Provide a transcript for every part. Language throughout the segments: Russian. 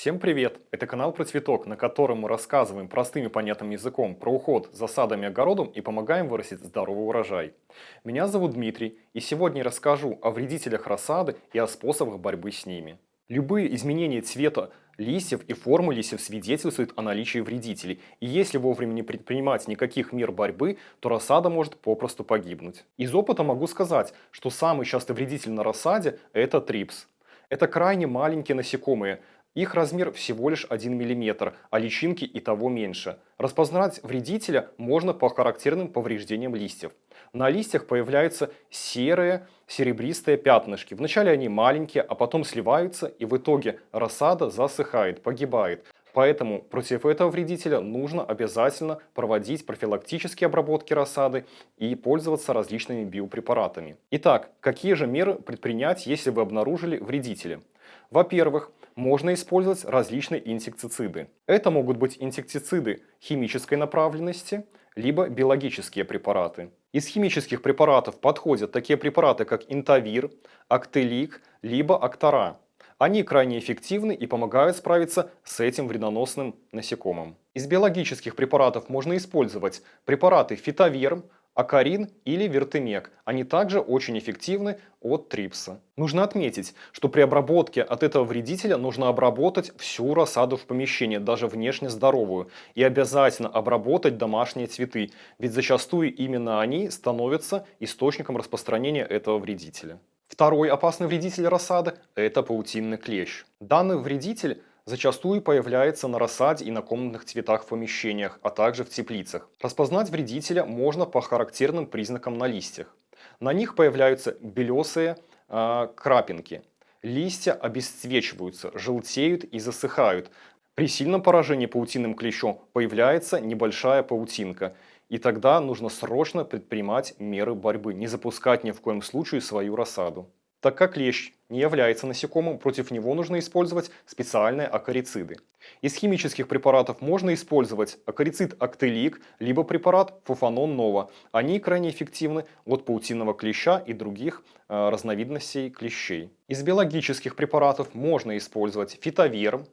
Всем привет! Это канал про цветок, на котором мы рассказываем простым и понятным языком про уход за садом и огородом и помогаем вырастить здоровый урожай. Меня зовут Дмитрий, и сегодня я расскажу о вредителях рассады и о способах борьбы с ними. Любые изменения цвета листьев и формы листьев свидетельствуют о наличии вредителей, и если вовремя не предпринимать никаких мер борьбы, то рассада может попросту погибнуть. Из опыта могу сказать, что самый частый вредитель на рассаде – это трипс. Это крайне маленькие насекомые, их размер всего лишь 1 мм, а личинки и того меньше. Распознать вредителя можно по характерным повреждениям листьев. На листьях появляются серые серебристые пятнышки. Вначале они маленькие, а потом сливаются и в итоге рассада засыхает, погибает. Поэтому против этого вредителя нужно обязательно проводить профилактические обработки рассады и пользоваться различными биопрепаратами. Итак, какие же меры предпринять, если вы обнаружили вредителя? Во-первых, можно использовать различные инсектициды. Это могут быть инсектициды химической направленности, либо биологические препараты. Из химических препаратов подходят такие препараты, как интавир, актелик, либо актора. Они крайне эффективны и помогают справиться с этим вредоносным насекомым. Из биологических препаратов можно использовать препараты фитоверм, акарин или вертемек. Они также очень эффективны от трипса. Нужно отметить, что при обработке от этого вредителя нужно обработать всю рассаду в помещении, даже внешне здоровую. И обязательно обработать домашние цветы, ведь зачастую именно они становятся источником распространения этого вредителя. Второй опасный вредитель рассады – это паутинный клещ. Данный вредитель зачастую появляется на рассаде и на комнатных цветах в помещениях, а также в теплицах. Распознать вредителя можно по характерным признакам на листьях. На них появляются белесые э, крапинки. Листья обесцвечиваются, желтеют и засыхают. При сильном поражении паутинным клещом появляется небольшая паутинка. И тогда нужно срочно предпринимать меры борьбы, не запускать ни в коем случае свою рассаду. Так как клещ не является насекомым, против него нужно использовать специальные акарициды. Из химических препаратов можно использовать акарицид актелик, либо препарат фуфанон нова. Они крайне эффективны от паутинного клеща и других э, разновидностей клещей. Из биологических препаратов можно использовать фитоверм,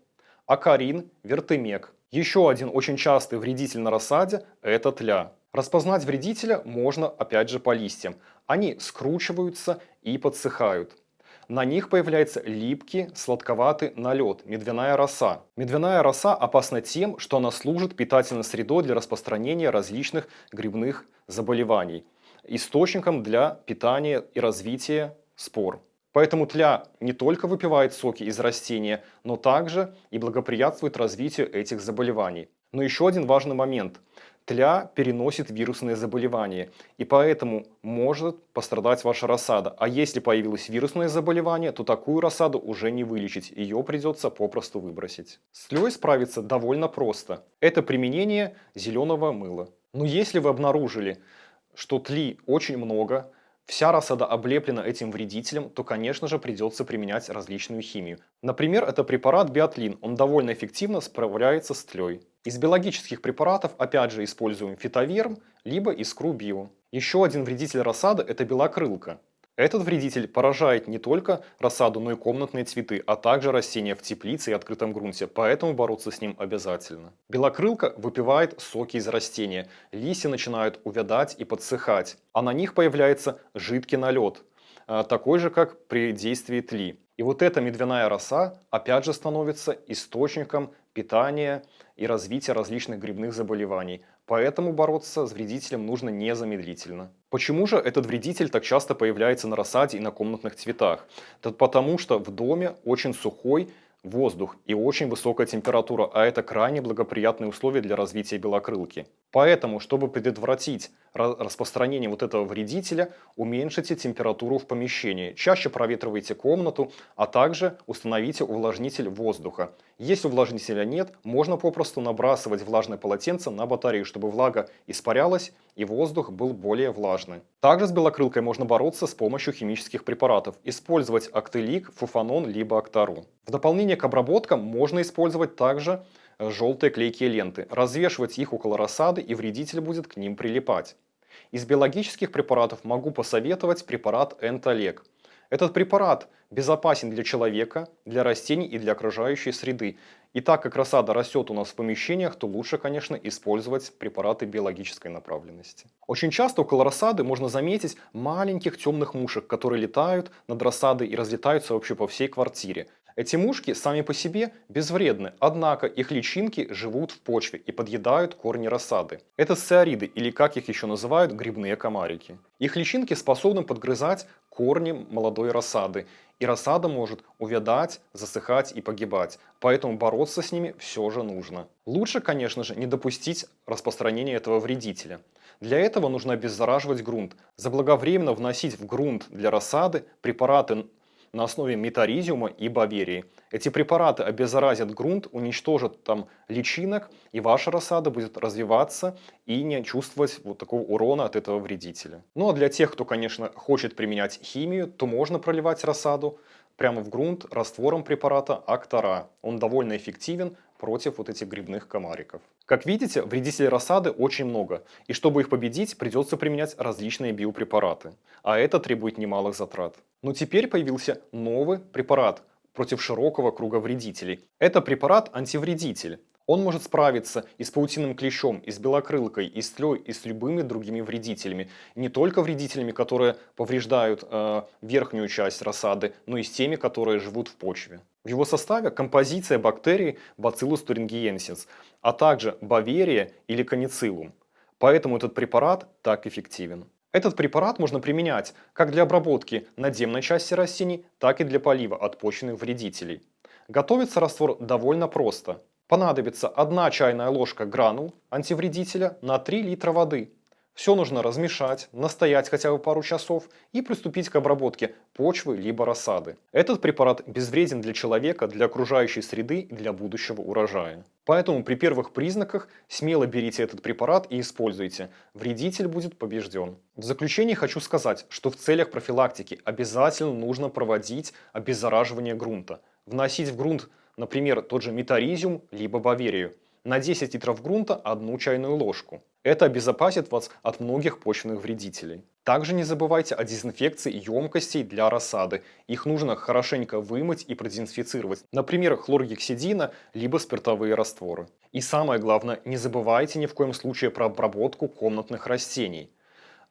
акарин, вертемек. Еще один очень частый вредитель на рассаде – это тля. Распознать вредителя можно опять же по листьям. Они скручиваются и подсыхают. На них появляется липкий, сладковатый налет, медвяная роса. Медвяная роса опасна тем, что она служит питательной средой для распространения различных грибных заболеваний, источником для питания и развития спор. Поэтому тля не только выпивает соки из растения, но также и благоприятствует развитию этих заболеваний. Но еще один важный момент. Тля переносит вирусные заболевания, и поэтому может пострадать ваша рассада. А если появилось вирусное заболевание, то такую рассаду уже не вылечить, ее придется попросту выбросить. С тлей справиться довольно просто. Это применение зеленого мыла. Но если вы обнаружили, что тли очень много, вся рассада облеплена этим вредителем, то, конечно же, придется применять различную химию. Например, это препарат биотлин. Он довольно эффективно справляется с тлей. Из биологических препаратов опять же используем фитоверм, либо искру био. Еще один вредитель рассады – это белокрылка. Этот вредитель поражает не только рассаду, но и комнатные цветы, а также растения в теплице и открытом грунте, поэтому бороться с ним обязательно. Белокрылка выпивает соки из растения, листья начинают увядать и подсыхать, а на них появляется жидкий налет, а, такой же, как при действии тли. И вот эта медвяная роса опять же становится источником питания и развития различных грибных заболеваний. Поэтому бороться с вредителем нужно незамедлительно. Почему же этот вредитель так часто появляется на рассаде и на комнатных цветах? Это потому что в доме очень сухой воздух и очень высокая температура, а это крайне благоприятные условия для развития белокрылки. Поэтому, чтобы предотвратить распространение вот этого вредителя, уменьшите температуру в помещении, чаще проветривайте комнату, а также установите увлажнитель воздуха. Если увлажнителя нет, можно попросту набрасывать влажное полотенце на батарею, чтобы влага испарялась и воздух был более влажный. Также с белокрылкой можно бороться с помощью химических препаратов, использовать актелик, фуфанон либо актару. В дополнение к обработкам можно использовать также э, желтые клейкие ленты, развешивать их около рассады и вредитель будет к ним прилипать. Из биологических препаратов могу посоветовать препарат Энтолек. Этот препарат безопасен для человека, для растений и для окружающей среды. И так как рассада растет у нас в помещениях, то лучше, конечно, использовать препараты биологической направленности. Очень часто около рассады можно заметить маленьких темных мушек, которые летают над рассадой и разлетаются вообще по всей квартире. Эти мушки сами по себе безвредны, однако их личинки живут в почве и подъедают корни рассады. Это сциариды, или как их еще называют, грибные комарики. Их личинки способны подгрызать корни молодой рассады, и рассада может увядать, засыхать и погибать, поэтому бороться с ними все же нужно. Лучше, конечно же, не допустить распространения этого вредителя. Для этого нужно обеззараживать грунт, заблаговременно вносить в грунт для рассады препараты на основе метаризиума и баверии. Эти препараты обеззаразят грунт, уничтожат там личинок, и ваша рассада будет развиваться и не чувствовать вот такого урона от этого вредителя. Ну а для тех, кто, конечно, хочет применять химию, то можно проливать рассаду прямо в грунт раствором препарата Актора. Он довольно эффективен против вот этих грибных комариков. Как видите, вредителей рассады очень много, и чтобы их победить, придется применять различные биопрепараты, а это требует немалых затрат. Но теперь появился новый препарат против широкого круга вредителей. Это препарат-антивредитель. Он может справиться и с паутиным клещом, и с белокрылкой, и с тлей, и с любыми другими вредителями. Не только вредителями, которые повреждают э, верхнюю часть рассады, но и с теми, которые живут в почве. В его составе композиция бактерий Bacillus thuringiensis, а также Баверия или Каницилум. Поэтому этот препарат так эффективен. Этот препарат можно применять как для обработки надземной части растений, так и для полива от почвенных вредителей. Готовится раствор довольно просто. Понадобится 1 чайная ложка гранул антивредителя на 3 литра воды. Все нужно размешать, настоять хотя бы пару часов и приступить к обработке почвы либо рассады. Этот препарат безвреден для человека, для окружающей среды и для будущего урожая. Поэтому при первых признаках смело берите этот препарат и используйте. Вредитель будет побежден. В заключение хочу сказать, что в целях профилактики обязательно нужно проводить обеззараживание грунта. Вносить в грунт например, тот же метаризиум, либо баверию. На 10 литров грунта одну чайную ложку. Это обезопасит вас от многих почвенных вредителей. Также не забывайте о дезинфекции емкостей для рассады. Их нужно хорошенько вымыть и продезинфицировать. Например, хлоргексидина, либо спиртовые растворы. И самое главное, не забывайте ни в коем случае про обработку комнатных растений.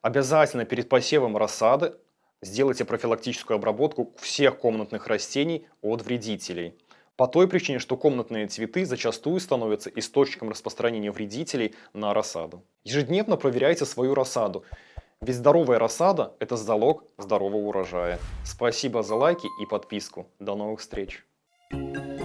Обязательно перед посевом рассады сделайте профилактическую обработку всех комнатных растений от вредителей. По той причине, что комнатные цветы зачастую становятся источником распространения вредителей на рассаду. Ежедневно проверяйте свою рассаду. Ведь здоровая рассада – это залог здорового урожая. Спасибо за лайки и подписку. До новых встреч! Thank you.